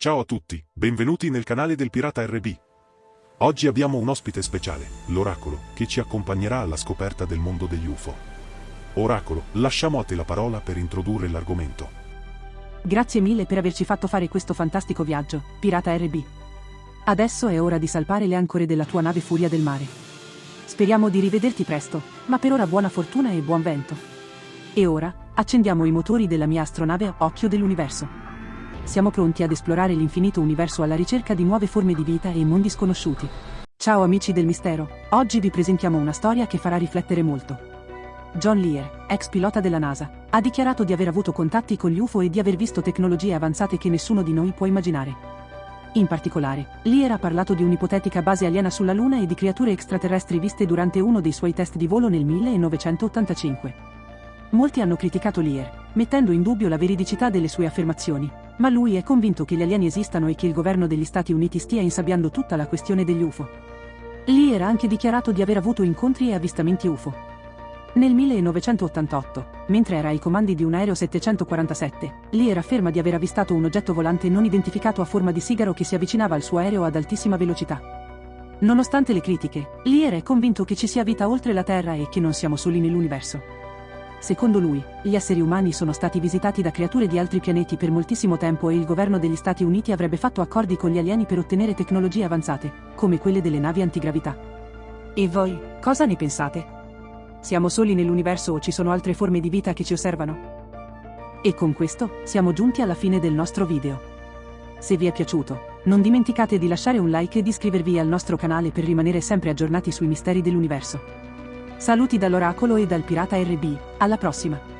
Ciao a tutti, benvenuti nel canale del Pirata RB. Oggi abbiamo un ospite speciale, l'Oracolo, che ci accompagnerà alla scoperta del mondo degli UFO. Oracolo, lasciamo a te la parola per introdurre l'argomento. Grazie mille per averci fatto fare questo fantastico viaggio, Pirata RB. Adesso è ora di salpare le ancore della tua nave Furia del Mare. Speriamo di rivederti presto, ma per ora buona fortuna e buon vento. E ora, accendiamo i motori della mia astronave Occhio dell'Universo siamo pronti ad esplorare l'infinito universo alla ricerca di nuove forme di vita e mondi sconosciuti. Ciao amici del mistero, oggi vi presentiamo una storia che farà riflettere molto. John Lear, ex pilota della NASA, ha dichiarato di aver avuto contatti con gli UFO e di aver visto tecnologie avanzate che nessuno di noi può immaginare. In particolare, Lear ha parlato di un'ipotetica base aliena sulla Luna e di creature extraterrestri viste durante uno dei suoi test di volo nel 1985. Molti hanno criticato Lear, mettendo in dubbio la veridicità delle sue affermazioni, ma lui è convinto che gli alieni esistano e che il governo degli Stati Uniti stia insabbiando tutta la questione degli UFO. Lear ha anche dichiarato di aver avuto incontri e avvistamenti UFO. Nel 1988, mentre era ai comandi di un aereo 747, Lear afferma di aver avvistato un oggetto volante non identificato a forma di sigaro che si avvicinava al suo aereo ad altissima velocità. Nonostante le critiche, Lear è convinto che ci sia vita oltre la Terra e che non siamo soli nell'universo. Secondo lui, gli esseri umani sono stati visitati da creature di altri pianeti per moltissimo tempo e il governo degli Stati Uniti avrebbe fatto accordi con gli alieni per ottenere tecnologie avanzate, come quelle delle navi antigravità. E voi, cosa ne pensate? Siamo soli nell'universo o ci sono altre forme di vita che ci osservano? E con questo, siamo giunti alla fine del nostro video. Se vi è piaciuto, non dimenticate di lasciare un like e di iscrivervi al nostro canale per rimanere sempre aggiornati sui misteri dell'universo. Saluti dall'Oracolo e dal Pirata RB, alla prossima!